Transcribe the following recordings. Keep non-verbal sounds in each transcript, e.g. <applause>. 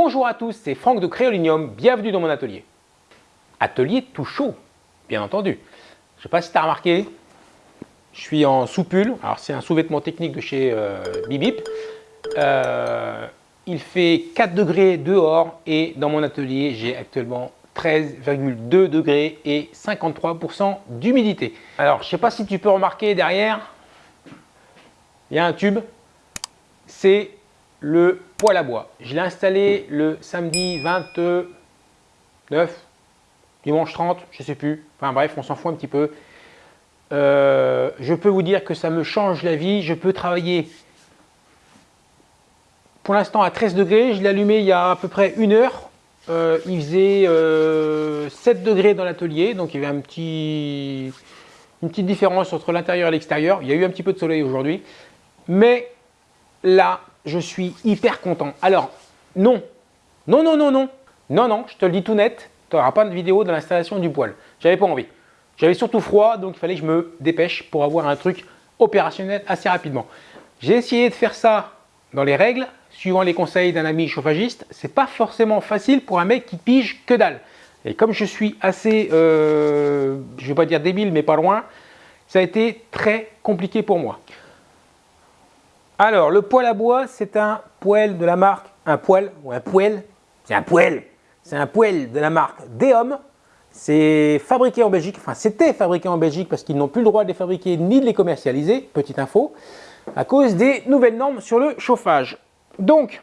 Bonjour à tous, c'est Franck de Créolinium, bienvenue dans mon atelier. Atelier tout chaud, bien entendu. Je ne sais pas si tu as remarqué, je suis en sous-pull, alors c'est un sous-vêtement technique de chez euh, Bibip. Euh, il fait 4 degrés dehors et dans mon atelier, j'ai actuellement 13,2 degrés et 53% d'humidité. Alors, je ne sais pas si tu peux remarquer derrière, il y a un tube, c'est le poêle à bois. Je l'ai installé le samedi 29, dimanche 30, je ne sais plus. Enfin bref, on s'en fout un petit peu. Euh, je peux vous dire que ça me change la vie. Je peux travailler pour l'instant à 13 degrés. Je l'ai allumé il y a à peu près une heure. Euh, il faisait 7 euh, degrés dans l'atelier, donc il y avait une petite différence entre l'intérieur et l'extérieur. Il y a eu un petit peu de soleil aujourd'hui. Mais là, je suis hyper content. Alors, non, non, non, non, non, non, non, je te le dis tout net, tu n'auras pas de vidéo de l'installation du poêle. J'avais pas envie. J'avais surtout froid, donc il fallait que je me dépêche pour avoir un truc opérationnel assez rapidement. J'ai essayé de faire ça dans les règles, suivant les conseils d'un ami chauffagiste. C'est pas forcément facile pour un mec qui pige que dalle. Et comme je suis assez, euh, je vais pas dire débile, mais pas loin, ça a été très compliqué pour moi. Alors, le poêle à bois, c'est un poêle de la marque, un poêle, ou un poêle, c'est un poêle, c'est un poêle de la marque Deom. C'est fabriqué en Belgique, enfin c'était fabriqué en Belgique parce qu'ils n'ont plus le droit de les fabriquer ni de les commercialiser, petite info, à cause des nouvelles normes sur le chauffage. Donc,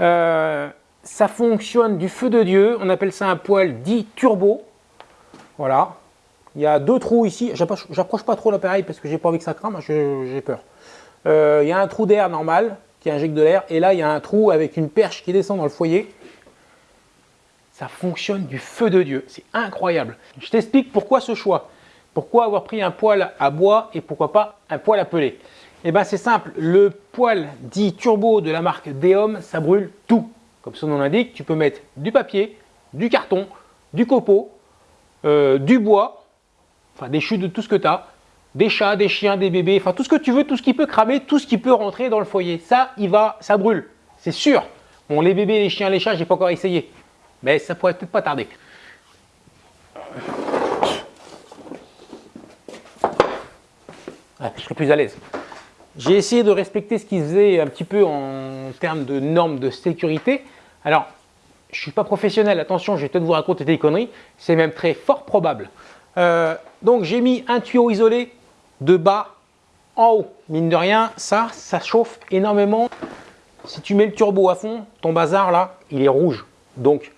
euh, ça fonctionne du feu de Dieu, on appelle ça un poêle dit turbo. Voilà, il y a deux trous ici, j'approche pas trop l'appareil parce que j'ai pas envie que ça crame, j'ai peur. Euh, il y a un trou d'air normal qui injecte de l'air et là il y a un trou avec une perche qui descend dans le foyer. Ça fonctionne du feu de Dieu, c'est incroyable. Je t'explique pourquoi ce choix. Pourquoi avoir pris un poêle à bois et pourquoi pas un poêle à peler? Eh bien c'est simple, le poêle dit turbo de la marque Deom, ça brûle tout. Comme son nom l'indique, tu peux mettre du papier, du carton, du copeau, euh, du bois, enfin des chutes de tout ce que tu as, des chats, des chiens, des bébés, enfin tout ce que tu veux, tout ce qui peut cramer, tout ce qui peut rentrer dans le foyer. Ça, il va, ça brûle, c'est sûr. Bon, les bébés, les chiens, les chats, j'ai pas encore essayé, mais ça pourrait peut-être pas tarder. je serai plus à l'aise. J'ai essayé de respecter ce qu'ils faisaient un petit peu en termes de normes de sécurité. Alors, je ne suis pas professionnel, attention, je vais peut-être vous raconter des conneries, c'est même très fort probable. Euh, donc j'ai mis un tuyau isolé de bas en haut. Mine de rien, ça, ça chauffe énormément. Si tu mets le turbo à fond, ton bazar là, il est rouge. Donc,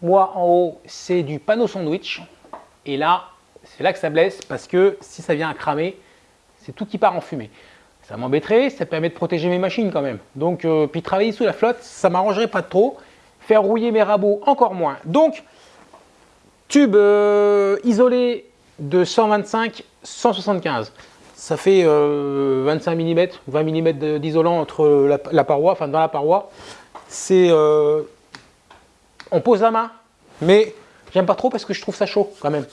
moi en haut, c'est du panneau sandwich. Et là, c'est là que ça blesse parce que si ça vient à cramer, c'est tout qui part en fumée. Ça m'embêterait, ça permet de protéger mes machines quand même. Donc, euh, puis travailler sous la flotte, ça m'arrangerait pas trop. Faire rouiller mes rabots, encore moins. Donc, tube euh, isolé de 125 175 ça fait 25 mm 20 mm d'isolant entre la, paroi enfin dans la paroi. C'est euh, on pose la main mais j'aime pas trop parce que je trouve ça chaud quand même.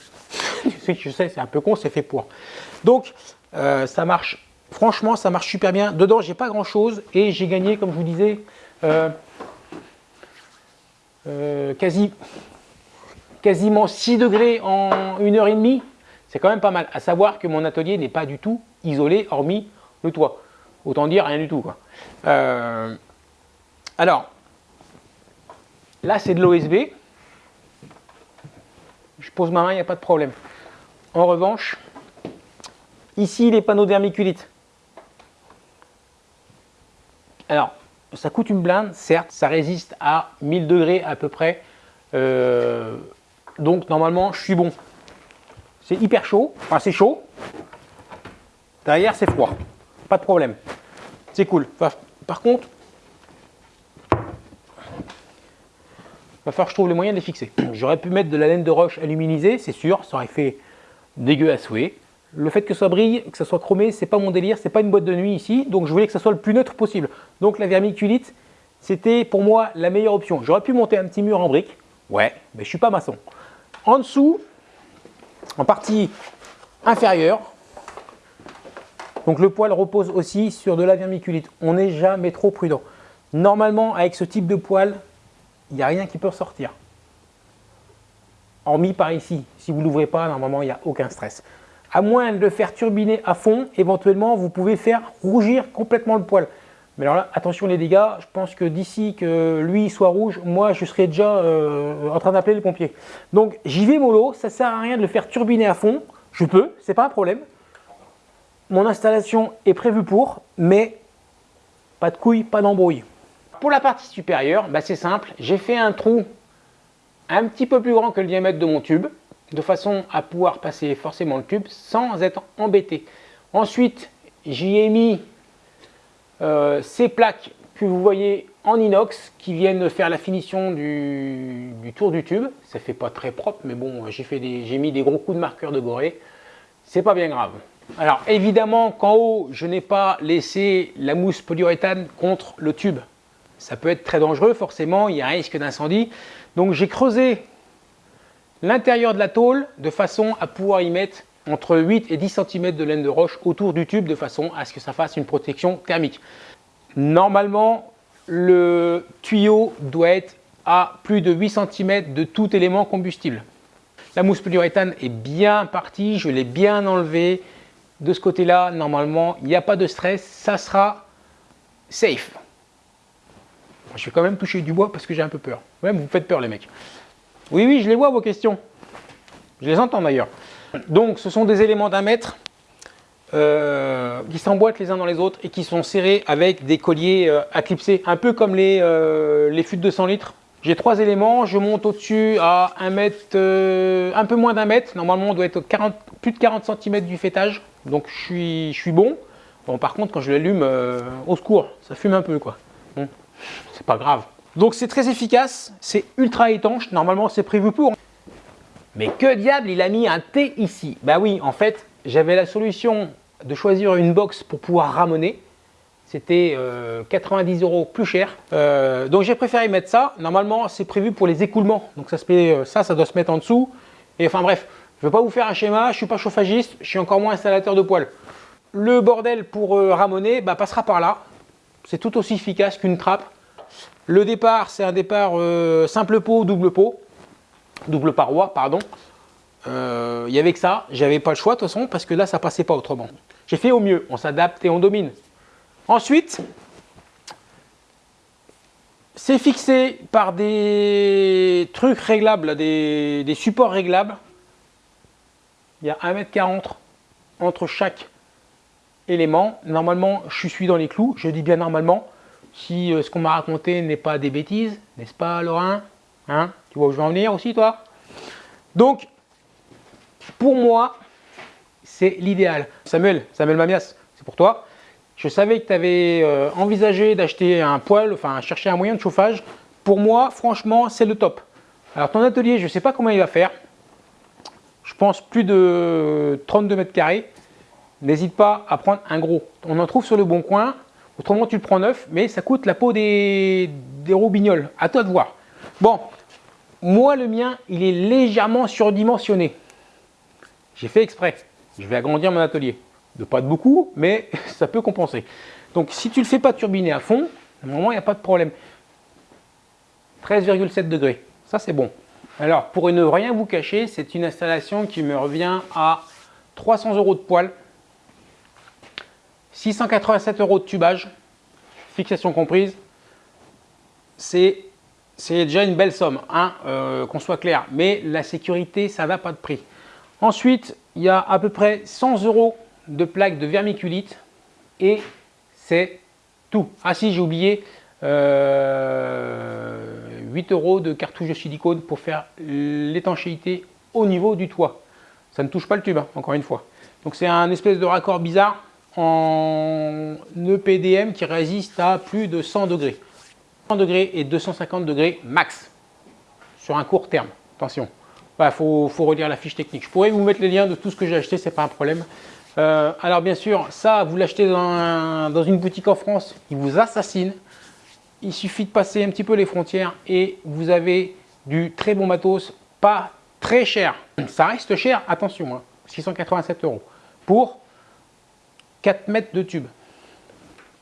Je sais c'est un peu con c'est fait pour. Donc euh, ça marche franchement ça marche super bien. Dedans j'ai pas grand chose et j'ai gagné comme je vous disais euh, quasi quasiment 6 degrés en une heure et demie c'est quand même pas mal. À savoir que mon atelier n'est pas du tout isolé, hormis le toit. Autant dire rien du tout. Euh, alors, là c'est de l'OSB. Je pose ma main, il n'y a pas de problème. En revanche, ici les panneaux d'hermiculite. Alors, ça coûte une blinde, certes, ça résiste à 1000 degrés à peu près. Euh, donc normalement, je suis bon. C'est hyper chaud, enfin c'est chaud. Derrière c'est froid, pas de problème. C'est cool. par contre, va falloir que je trouve le moyen de les fixer. <clears throat> J'aurais pu mettre de la laine de roche aluminisée, c'est sûr, ça aurait fait dégueu à souhait. Le fait que ça brille, que ça soit chromé, c'est pas mon délire, c'est pas une boîte de nuit ici, donc je voulais que ça soit le plus neutre possible. Donc la vermiculite, c'était pour moi la meilleure option. J'aurais pu monter un petit mur en briques, ouais, mais je suis pas maçon. En dessous, en partie inférieure. Donc le poil repose aussi sur de la vermiculite. On n'est jamais trop prudent. Normalement, avec ce type de poil, il n'y a rien qui peut sortir. Hormis par ici, si vous ne l'ouvrez pas, normalement il n'y a aucun stress. À moins de le faire turbiner à fond, éventuellement vous pouvez faire rougir complètement le poil. Mais alors là, attention les dégâts, je pense que d'ici que lui soit rouge, moi je serais déjà euh, en train d'appeler les pompiers. Donc j'y vais mollo, ça sert à rien de le faire turbiner à fond, je peux, c'est pas un problème. Mon installation est prévue pour, mais pas de couilles, pas d'embrouille. Pour la partie supérieure, bah, c'est simple, j'ai fait un trou un petit peu plus grand que le diamètre de mon tube, de façon à pouvoir passer forcément le tube sans être embêté. Ensuite, j'y ai mis euh, ces plaques que vous voyez en inox qui viennent faire la finition du, tour du tube. Ça fait pas très propre, mais bon, j'ai mis des gros coups de marqueur de gorée. C'est pas bien grave. Alors évidemment qu'en haut, je n'ai pas laissé la mousse polyuréthane contre le tube. Ça peut être très dangereux, forcément, il y a un risque d'incendie. Donc j'ai creusé l'intérieur de la tôle de façon à pouvoir y mettre entre 8 et 10 cm de laine de roche autour du tube de façon à ce que ça fasse une protection thermique. Normalement, le tuyau doit être à plus de 8 cm de tout élément combustible. La mousse polyuréthane est bien partie, je l'ai bien enlevée. De ce côté-là, normalement, il n'y a pas de stress, ça sera safe. Je vais quand même toucher du bois parce que j'ai un peu peur. Vous faites peur les mecs. Oui, oui, je les vois vos questions. Je les entends d'ailleurs. Donc ce sont des éléments d'un mètre euh, qui s'emboîtent les uns dans les autres et qui sont serrés avec des colliers euh, à clipser, un peu comme les, euh, de 100 litres. J'ai trois éléments, je monte au-dessus à un mètre, un peu moins d'un mètre, normalement on doit être 40, plus de 40 cm du fêtage, donc je suis, je suis bon. Bon par contre quand je l'allume, au secours, ça fume un peu quoi. Bon, c'est pas grave. Donc c'est très efficace, c'est ultra étanche, normalement c'est prévu pour. Mais que diable, il a mis un T ici Bah oui, en fait, j'avais la solution de choisir une box pour pouvoir ramoner. C'était 90 euh, euros plus cher. Euh, donc j'ai préféré mettre ça. Normalement, c'est prévu pour les écoulements. Donc ça, se met, euh, ça, ça doit se mettre en dessous. Et enfin bref, je ne vais pas vous faire un schéma. Je ne suis pas chauffagiste. Je suis encore moins installateur de poêle. Le bordel pour ramoner bah, passera par là. C'est tout aussi efficace qu'une trappe. Le départ, c'est un départ simple pot, double pot double paroi, pardon. Euh, il y avait que ça, j'avais pas le choix de toute façon parce que là ça passait pas autrement. J'ai fait au mieux, on s'adapte et on domine. Ensuite, c'est fixé par des trucs réglables, des, des, supports réglables. Il y a 1m40 entre chaque élément. Normalement, je suis dans les clous, je dis bien normalement. Si euh, ce qu'on m'a raconté n'est pas des bêtises, n'est-ce pas Laurent? Hein? Tu vois où je vais en venir aussi, toi? Donc, pour moi, c'est l'idéal. Samuel, Samuel Mamias, c'est pour toi. Je savais que tu avais euh, envisagé d'acheter un poêle, enfin chercher un moyen de chauffage. Pour moi, franchement, c'est le top. Alors ton atelier, je ne sais pas comment il va faire. Je pense plus de 32 mètres carrés. N'hésite pas à prendre un gros. On en trouve sur le bon coin. Autrement, tu le prends neuf, mais ça coûte la peau des, des robignoles. À toi de voir. Bon, moi, le mien, il est légèrement surdimensionné. J'ai fait exprès. Je vais agrandir mon atelier. De pas de beaucoup, mais <laughs> ça peut compenser. Donc, si tu ne le fais pas turbiner à fond, normalement, il n'y a pas de problème. 13,7 degrés. Ça, c'est bon. Alors, pour ne rien vous cacher, c'est une installation qui me revient à 300 euros de poêle, 687 euros de tubage, fixation comprise. C'est c'est déjà une belle somme, hein, euh, qu'on soit clair. Mais la sécurité, ça n'a pas de prix. Ensuite, il y a à peu près 100 euros de plaques de vermiculite et c'est tout. Ah si, j'ai oublié, 8 euh, euros de cartouches de silicone pour faire l'étanchéité au niveau du toit. Ça ne touche pas le tube, hein, encore une fois. Donc c'est un espèce de raccord bizarre en EPDM qui résiste à plus de 100 degrés degrés et 250 degrés max sur un court terme. Attention, il faut, relire la fiche technique. Je pourrais vous mettre les liens de tout ce que j'ai acheté, c'est pas un problème. Euh, alors bien sûr, ça, vous l'achetez dans, dans, une boutique en France, ils vous assassinent. Il suffit de passer un petit peu les frontières et vous avez du très bon matos, pas très cher. Ça reste cher, attention, 687 hein, euros pour 4 mètres de tube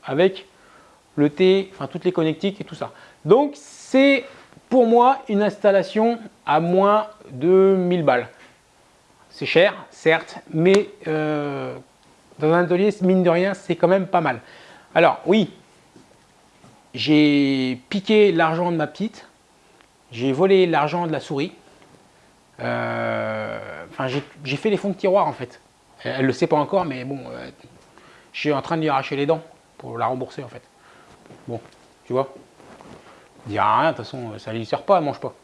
avec le T, enfin toutes les connectiques et tout ça. Donc c'est pour moi, une installation à moins de 1000 balles. C'est cher, certes, mais euh, dans un atelier, mine de rien, c'est quand même pas mal. Alors, oui, j'ai piqué l'argent de ma petite, j'ai volé l'argent de la souris, euh, enfin, j'ai fait les fonds de tiroir en fait. Elle ne le sait pas encore, mais bon, euh, je suis en train de lui arracher les dents pour la rembourser en fait. Bon, tu vois, il dit rien, de toute façon, ça ne lui sert pas, elle mange pas.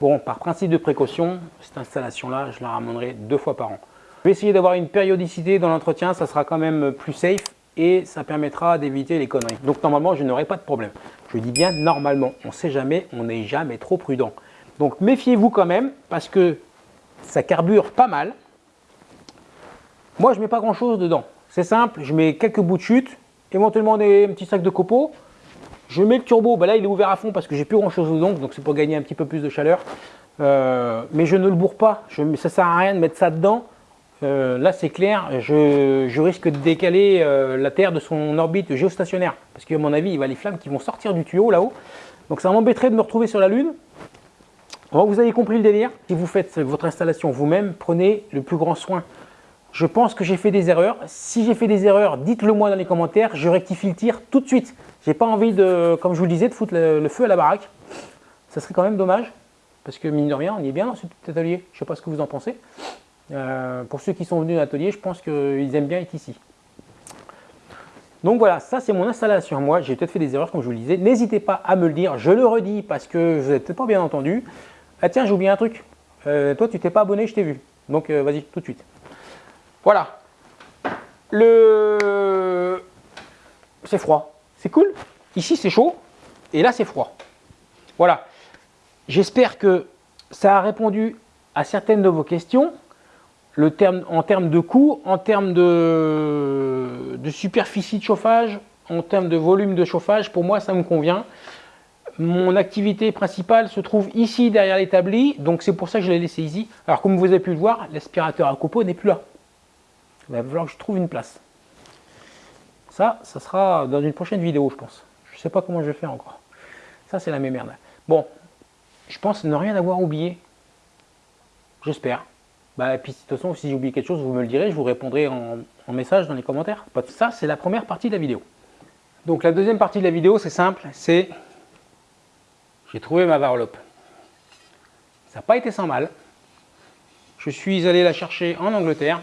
Bon, par principe de précaution, cette installation-là, je la ramènerai deux fois par an. Je vais essayer d'avoir une périodicité dans l'entretien, ça sera quand même plus safe et ça permettra d'éviter les conneries. Donc normalement, je n'aurai pas de problème. Je dis bien normalement, on ne sait jamais, on n'est jamais trop prudent. Donc méfiez-vous quand même parce que ça carbure pas mal. Moi, je ne mets pas grand-chose dedans. C'est simple, je mets quelques bouts de chute, éventuellement des petits sacs de copeaux. Je mets le turbo, bah là il est ouvert à fond parce que j'ai plus grand-chose dedans, donc c'est pour gagner un petit peu plus de chaleur. Euh, mais je ne le bourre pas, je, ça sert à rien de mettre ça dedans. Euh, là c'est clair, je, risque de décaler euh, la Terre de son orbite géostationnaire. Parce qu'à mon avis, il va les flammes qui vont sortir du tuyau là-haut. Donc ça m'embêterait de me retrouver sur la Lune. vous avez compris le délire. Si vous faites votre installation vous-même, prenez le plus grand soin. Je pense que j'ai fait des erreurs. Si j'ai fait des erreurs, dites-le moi dans les commentaires. Je rectifie le tir tout de suite. J'ai pas envie de, comme je vous le disais, de foutre le, feu à la baraque. Ça serait quand même dommage. Parce que mine de rien, on y est bien dans cet atelier. Je ne sais pas ce que vous en pensez. Euh, pour ceux qui sont venus à l'atelier, je pense qu'ils aiment bien être ici. Donc voilà, ça c'est mon installation. Moi, j'ai peut-être fait des erreurs comme je vous le disais. N'hésitez pas à me le dire. Je le redis parce que vous n'avez peut-être pas bien entendu. Ah tiens, j'ai oublié un truc. Euh, toi, tu t'es pas abonné, je t'ai vu. Donc euh, vas-y, tout de suite. Voilà. C'est froid. C'est cool. Ici, c'est chaud. Et là, c'est froid. Voilà. J'espère que ça a répondu à certaines de vos questions. En termes de coût, en termes de, de superficie de chauffage, en termes de volume de chauffage, pour moi, ça me convient. Mon activité principale se trouve ici derrière l'établi, donc c'est pour ça que je l'ai laissé ici. Alors comme vous avez pu le voir, l'aspirateur à copeaux n'est plus là. Il va falloir que je trouve une place. Ça, ça sera dans une prochaine vidéo, je pense. Je ne sais pas comment je vais faire encore. Ça, c'est la même merde. Bon, je pense ne rien avoir oublié. J'espère. Bah, et puis, de toute façon, si j'ai oublié quelque chose, vous me le direz, je vous répondrai en, message dans les commentaires. Ça, c'est la première partie de la vidéo. Donc, la deuxième partie de la vidéo, c'est simple, c'est j'ai trouvé ma varlope. Ça n'a pas été sans mal. Je suis allé la chercher en Angleterre.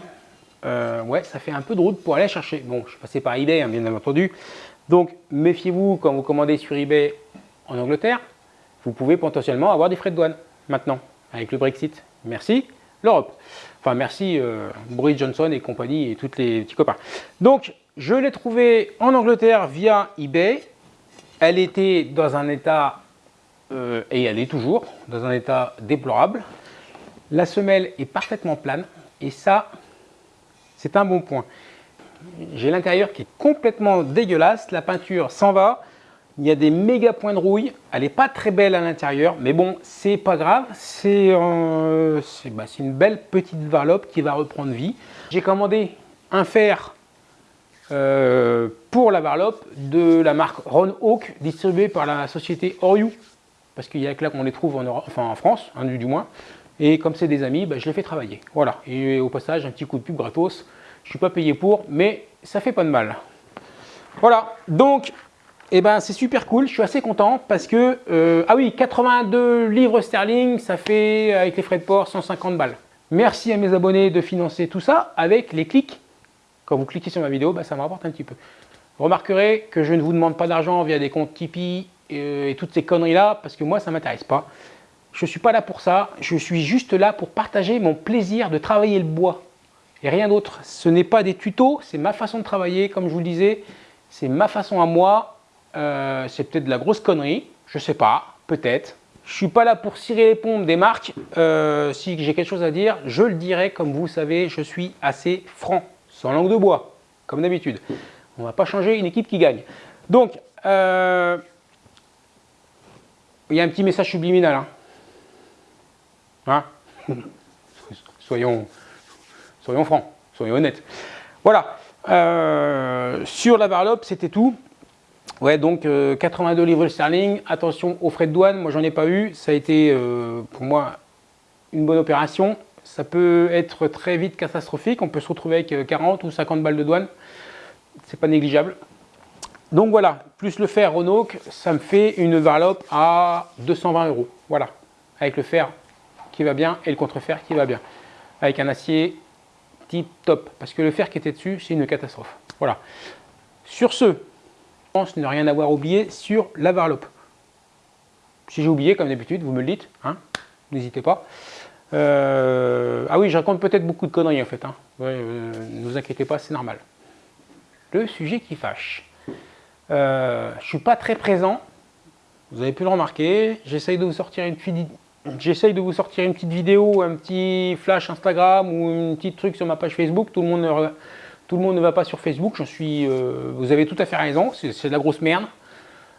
Euh, ouais, ça fait un peu de route pour aller chercher. Bon, je suis passé par eBay, hein, bien entendu. Donc, méfiez-vous quand vous commandez sur eBay en Angleterre. Vous pouvez potentiellement avoir des frais de douane maintenant, avec le Brexit. Merci l'Europe. Enfin, merci euh, Boris Johnson et compagnie et tous les petits copains. Donc, je l'ai trouvé en Angleterre via eBay. Elle était dans un état, euh, et elle est toujours, dans un état déplorable. La semelle est parfaitement plane. Et ça, c'est un bon point. J'ai l'intérieur qui est complètement dégueulasse, la peinture s'en va, il y a des méga points de rouille, elle n'est pas très belle à l'intérieur, mais bon, c'est pas grave, c'est euh, bah, une belle petite varlope qui va reprendre vie. J'ai commandé un fer euh, pour la varlope de la marque Ron Hawk, distribué par la société Oriou, parce qu'il y a que là qu'on les trouve en, enfin en France, hein, du moins. Et comme c'est des amis, bah, je les fais travailler. Voilà. Et au passage, un petit coup de pub gratos. Je ne suis pas payé pour, mais ça fait pas de mal. Voilà. Donc, eh ben, c'est super cool. Je suis assez content parce que, euh, ah oui, 82 livres sterling, ça fait, avec les frais de port, 150 balles. Merci à mes abonnés de financer tout ça avec les clics. Quand vous cliquez sur ma vidéo, bah, ça me rapporte un petit peu. Vous remarquerez que je ne vous demande pas d'argent via des comptes Tipeee et, euh, et toutes ces conneries-là parce que moi, ça ne m'intéresse pas. Je ne suis pas là pour ça, je suis juste là pour partager mon plaisir de travailler le bois et rien d'autre. Ce n'est pas des tutos, c'est ma façon de travailler, comme je vous le disais, c'est ma façon à moi, euh, c'est peut-être de la grosse connerie, je sais pas, peut-être. Je suis pas là pour cirer les pompes des marques, euh, si j'ai quelque chose à dire, je le dirai, comme vous savez, je suis assez franc, sans langue de bois, comme d'habitude. On va pas changer une équipe qui gagne. Donc, euh, il y a un petit message subliminal. Hein. Hein soyons, soyons francs, soyons honnêtes. Voilà, euh, sur la varlope, c'était tout. Ouais, donc 82 livres sterling. Attention aux frais de douane, moi j'en ai pas eu. Ça a été pour moi une bonne opération. Ça peut être très vite catastrophique. On peut se retrouver avec 40 ou 50 balles de douane. C'est pas négligeable. Donc voilà, plus le fer Renault, ça me fait une varlope à 220 euros. Voilà, avec le fer qui va bien et le contrefer qui va bien. Avec un acier tip top, parce que le fer qui était dessus, c'est une catastrophe. Voilà. Sur ce, je pense ne rien avoir oublié sur la varlope. Si j'ai oublié, comme d'habitude, vous me le dites, hein n'hésitez pas. Euh, ah oui, je raconte peut-être beaucoup de conneries en fait. Hein. Euh, ne vous inquiétez pas, c'est normal. Le sujet qui fâche. Euh, je suis pas très présent, vous avez pu le remarquer. J'essaye de vous sortir une J'essaye de vous sortir une petite vidéo, un petit flash Instagram ou un petit truc sur ma page Facebook. Tout le monde ne, va pas sur Facebook. Euh, vous avez tout à fait raison, c'est de la grosse merde.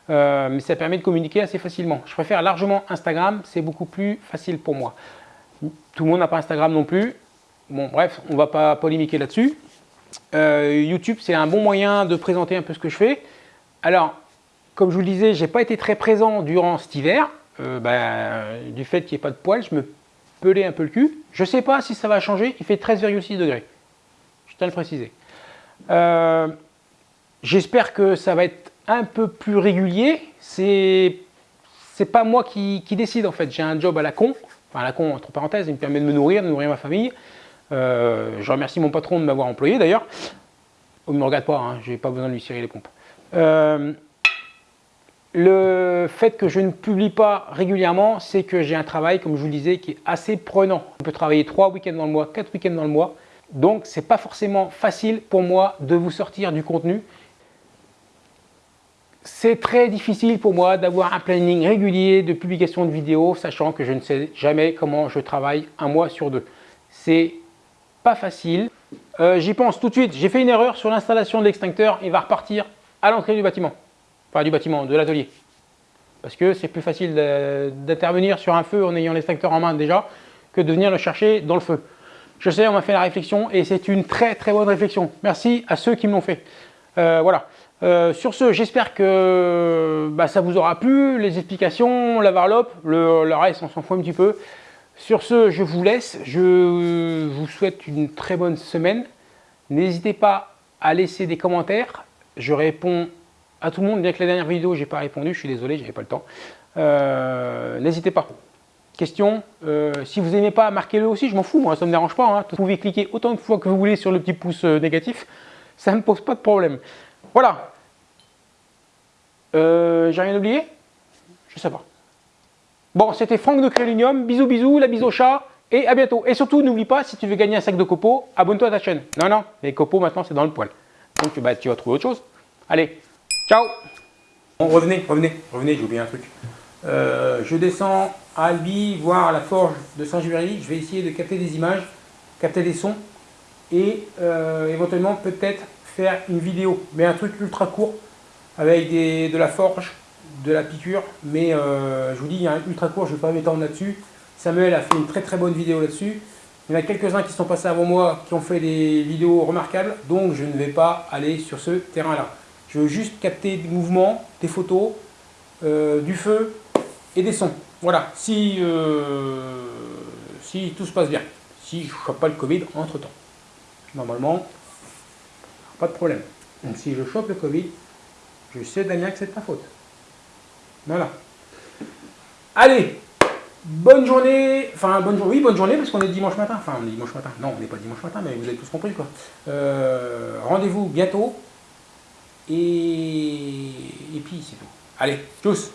Euh, mais ça permet de communiquer assez facilement. Je préfère largement Instagram, c'est beaucoup plus facile pour moi. Tout le monde n'a pas Instagram non plus. Bon, bref, on ne va pas polémiquer là-dessus. YouTube, c'est un bon moyen de présenter un peu ce que je fais. Alors, comme je vous le disais, je n'ai pas été très présent durant cet hiver. Euh, ben, du fait qu'il n'y ait pas de poils, je me pelais un peu le cul. Je ne sais pas si ça va changer, il fait 13,6 degrés. Je tiens à le préciser. Euh, j'espère que ça va être un peu plus régulier. C'est pas moi qui, décide en fait. J'ai un job à la con, enfin à la con entre parenthèses, il me permet de me nourrir, de nourrir ma famille. Euh, je remercie mon patron de m'avoir employé d'ailleurs. Il ne me regarde pas, hein, je n'ai pas besoin de lui cirer les pompes. Le fait que je ne publie pas régulièrement, c'est que j'ai un travail, comme je vous le disais, qui est assez prenant. On peut travailler 3 week-ends dans le mois, 4 week-ends dans le mois. Donc, ce n'est pas forcément facile pour moi de vous sortir du contenu. C'est très difficile pour moi d'avoir un planning régulier de publication de vidéos, sachant que je ne sais jamais comment je travaille un mois sur deux. C'est pas facile. Euh, j'y pense tout de suite. J'ai fait une erreur sur l'installation de l'extincteur. Il va repartir à l'entrée du bâtiment. Pas du bâtiment, de l'atelier. Parce que c'est plus facile d'intervenir sur un feu en ayant l'extracteur en main déjà que de venir le chercher dans le feu. Je sais, on m'a fait la réflexion et c'est une très très bonne réflexion. Merci à ceux qui me l'ont fait. Euh, voilà. Euh, sur ce, j'espère que bah, ça vous aura plu, les explications, la varlope, le, le reste, on s'en fout un petit peu. Sur ce, je vous laisse. Je vous souhaite une très bonne semaine. N'hésitez pas à laisser des commentaires, je réponds à tout le monde, bien que la dernière vidéo, je n'ai pas répondu, je suis désolé, je n'avais pas le temps. Euh, n'hésitez pas. Question, euh, si vous n'aimez pas, marquez-le aussi, je m'en fous, moi, ça ne me dérange pas. Hein. Vous pouvez cliquer autant de fois que vous voulez sur le petit pouce euh, négatif, ça ne me pose pas de problème. Voilà. J'ai rien oublié? Je sais pas. Bon, c'était Franck de Crélinium, bisous bisous, la bise au chat, et à bientôt. Et surtout, n'oublie pas, si tu veux gagner un sac de copeaux, abonne-toi à ta chaîne. Non, non, les copeaux maintenant c'est dans le poil. Donc bah, tu vas trouver autre chose. Allez, ciao Bon, revenez, revenez, revenez, j'ai oublié un truc. Euh, je descends à Albi, voir la forge de Saint-Juvéry. Je vais essayer de capter des images, capter des sons et euh, éventuellement peut-être faire une vidéo, mais un truc ultra court avec de la forge, de la piqûre. Mais euh, je vous dis, il y a un ultra court, je ne vais pas m'étendre là-dessus. Samuel a fait une très très bonne vidéo là-dessus. Il y en a quelques-uns qui sont passés avant moi qui ont fait des vidéos remarquables, donc je ne vais pas aller sur ce terrain-là. Je veux juste capter des mouvements, des photos, euh, du feu et des sons. Voilà, si, euh, tout se passe bien, si je ne chope pas le Covid entre-temps. Normalement, pas de problème. Donc si je chope le Covid, je sais Damien que c'est de ta faute. Voilà. Allez Bonne journée, enfin bonne journée, oui bonne journée parce qu'on est dimanche matin, enfin on est dimanche matin, non on n'est pas dimanche matin mais vous avez tous compris quoi. Euh, rendez-vous bientôt et, et puis c'est tout. Allez, tous